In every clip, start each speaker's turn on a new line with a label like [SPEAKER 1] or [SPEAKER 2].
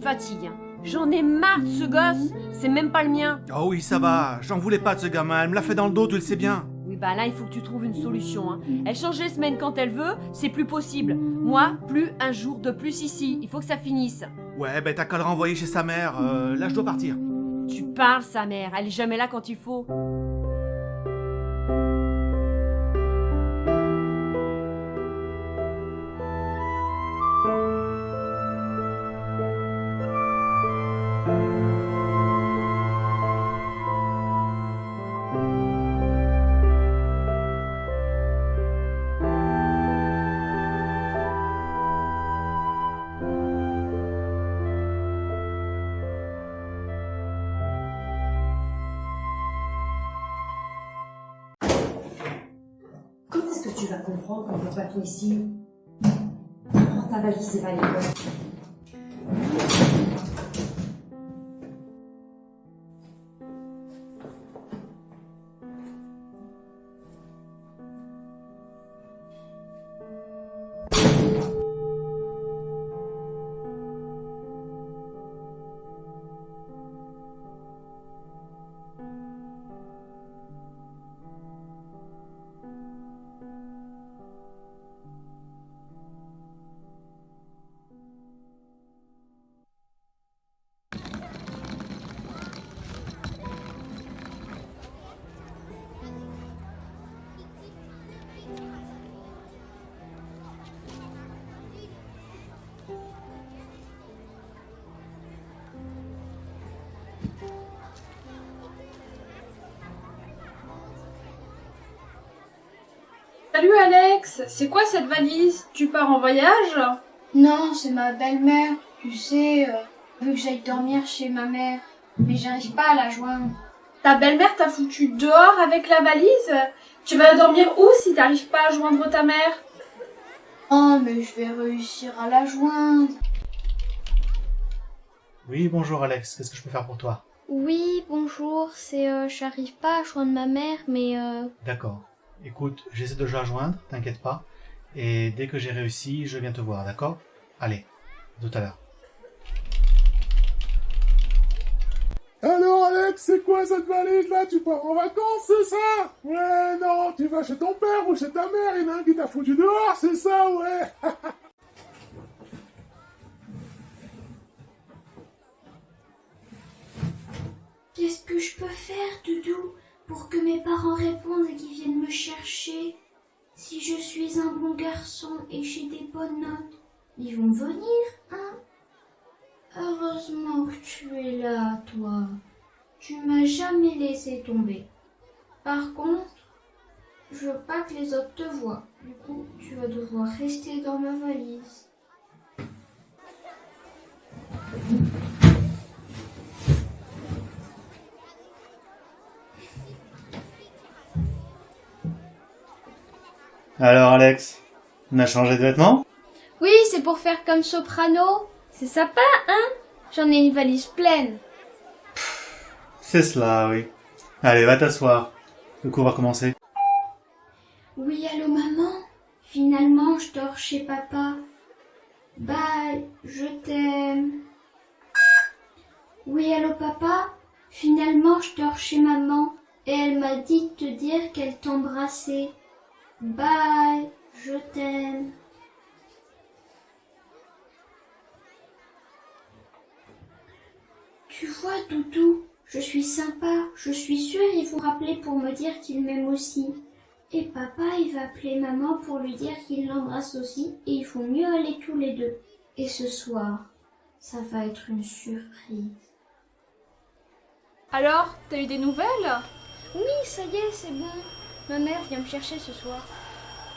[SPEAKER 1] me fatigues. hein. J'en ai marre de ce gosse, c'est même pas le mien.
[SPEAKER 2] Oh oui, ça va, j'en voulais pas de ce gamin, elle me l'a fait dans le dos, tu le sais bien.
[SPEAKER 1] Oui, bah là, il faut que tu trouves une solution. hein. Elle change les semaines quand elle veut, c'est plus possible. Moi, plus un jour de plus ici. Il faut que ça finisse.
[SPEAKER 2] Ouais, ben t'as qu'à le renvoyer chez sa mère, euh, là je dois partir.
[SPEAKER 1] Tu parles, sa mère. Elle est jamais là quand il faut.
[SPEAKER 3] Comprendre qu'on ne peut pas tout ici Prends ta valise et va à l'école.
[SPEAKER 4] Salut Alex, c'est quoi cette valise? Tu pars en voyage?
[SPEAKER 5] Non, c'est ma belle-mère. Tu sais, euh, elle veut que j'aille dormir chez ma mère. Mais j'arrive pas à la joindre.
[SPEAKER 4] Ta belle-mère t'a foutu dehors avec la valise? Tu vas dormir où si t'arrives pas à joindre ta mère?
[SPEAKER 5] Oh, mais je vais réussir à la joindre.
[SPEAKER 2] Oui, bonjour Alex, qu'est-ce que je peux faire pour toi?
[SPEAKER 5] Oui, bonjour, c'est... euh, j'arrive pas à joindre ma mère, mais... euh,
[SPEAKER 2] D'accord. Écoute, j'essaie de la joindre, t'inquiète pas. Et dès que j'ai réussi, je viens te voir, d'accord? Allez, à tout à l'heure.
[SPEAKER 6] Alors Alex, c'est quoi cette valise là? Tu pars en vacances, c'est ça? Ouais, non, tu vas chez ton père ou chez ta mère, il y en a un qui t'a foutu dehors, c'est ça, ouais.
[SPEAKER 5] Qu'est-ce que je peux faire, Doudou, pour que mes parents répondent? Suis un bon garçon et j'ai des bonnes notes, ils vont venir, hein? Heureusement que tu es là, toi. Tu m'as jamais laissé tomber. Par contre, je veux pas que les autres te voient. Du coup, tu vas devoir rester dans ma valise.
[SPEAKER 2] Alors Alex, on a changé de vêtements?
[SPEAKER 5] Oui, c'est pour faire comme soprano. C'est sympa, hein? J'en ai une valise pleine.
[SPEAKER 2] C'est cela, oui. Allez, va t'asseoir. Le cours va commencer.
[SPEAKER 5] Oui, allô maman? Finalement, je dors chez papa. Bye, je t'aime. Oui, allô papa? Finalement, je dors chez maman et elle m'a dit de te dire qu'elle t'embrassait. Bye, je t'aime. Tu vois, Doudou, je suis sympa. Je suis sûre ils vont rappeler pour me dire qu'ils m'aiment aussi. Et papa, il va appeler maman pour lui dire qu'il l'embrasse aussi et il faut mieux aller tous les deux. Et ce soir, ça va être une surprise.
[SPEAKER 4] Alors, t'as eu des nouvelles?
[SPEAKER 5] Oui, ça y est, c'est bon. Ma mère vient me chercher ce soir.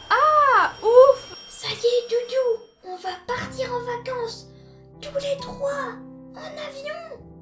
[SPEAKER 4] Ah, ouf
[SPEAKER 5] Ça y est, Doudou, on va partir en vacances. Tous les trois, en avion.